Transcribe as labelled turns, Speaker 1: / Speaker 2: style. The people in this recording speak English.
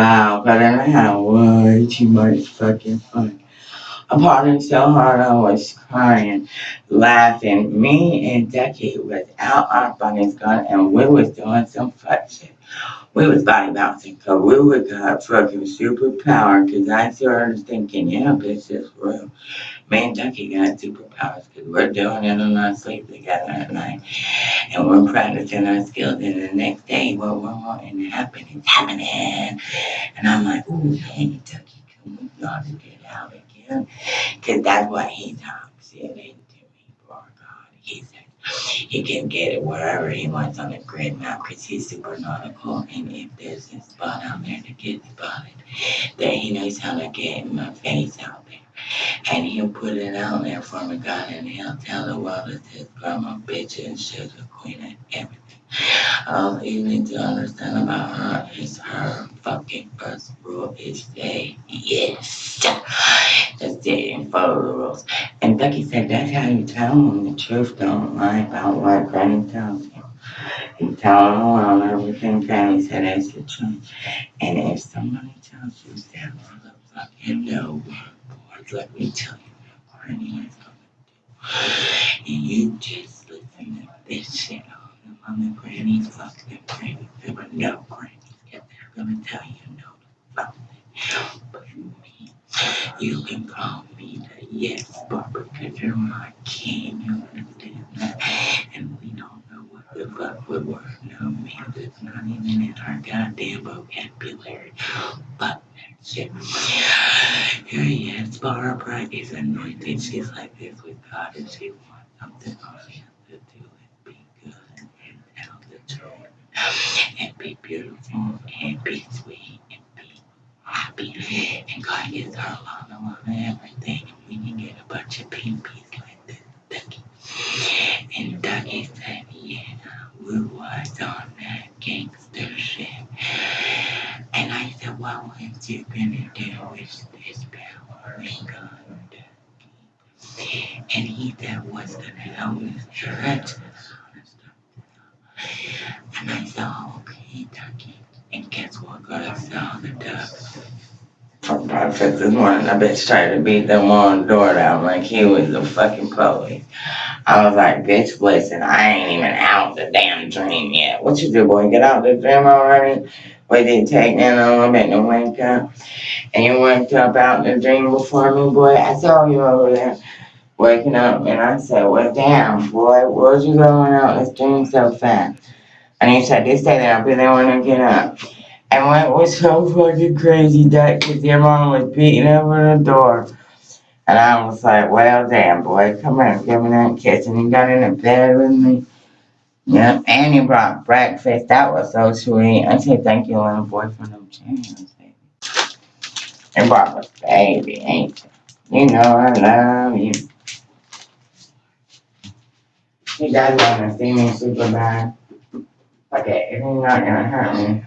Speaker 1: Wow, but I had way too much fucking fun. I partied so hard I was crying, laughing. Me and Ducky was out our bunny's gun and we was doing some fuck shit. We was body bouncing cause we would got fucking superpower cause I started thinking, yeah, bitch, this real. Me and Ducky got superpowers cause we're doing it in our sleep together at night. And we're practicing our skills and the next day what we're wanting to happen is happening. And I'm like, ooh, hey, Ducky, can we gotta get out again? Cause that's what he talks it into me, for God. He said he can get it wherever he wants on the grid map because he's super nautical. And if there's a spot out there to get spotted, then he knows how to get my face out there. And he'll put it out there for me, God, and he'll tell the world it's his grandma, bitch, and sugar queen, and everything. All you need to understand about her is her fucking first rule is say yes. Just didn't follow the rules. And Becky said that's how you tell them the truth don't lie about what Granny tells you. You tell them well everything Granny said is the truth. And if somebody tells you that motherfucking no word, let me tell you what Granny is gonna do. And you just listen to this shit on the mama Granny's fucking Granny. There were no Grannies. If they're gonna tell you no to But me, you can call me the yes you're my king. You understand that? And we don't know what the fuck the word no means. It's not even in our goddamn vocabulary. But that shit. Your yes Barbara is anointed. She's like this with God and she wants something. She has to do is be good and tell the truth. And be beautiful and be sweet And God gives her a lot, a lot of everything. And we can get a bunch of pinkies like this Ducky. And Ducky said, yeah, we was on that gangster shit. And I said, well, what you gonna do with this power and God, Ducky? And he said, what's gonna help kind. And I said, okay, Ducky. And guess what? Got us all the ducks. For breakfast this morning, that bitch tried to beat them on door down like he was the fucking police. I was like, bitch, listen, I ain't even out the damn dream yet. What you do, boy? Get out the dream already? Wait, did it take that long make to wake up? And you waked up out the dream before me, boy. I saw you over there waking up, and I said, well, damn, boy, where'd you going out this dream so fast? And he said, just stay there, I'll be there when I get up. And what was so fucking crazy, that because your mom was beating over the door. And I was like, well, damn, boy, come here, give me that kiss. And he got in the bed with me. Yep, and he brought breakfast. That was so sweet. I said, thank you, little boy, for them channels, baby. And brought my baby, ain't you? You know I love you. He does want to see me super bad. Okay, if he's not gonna hurt me.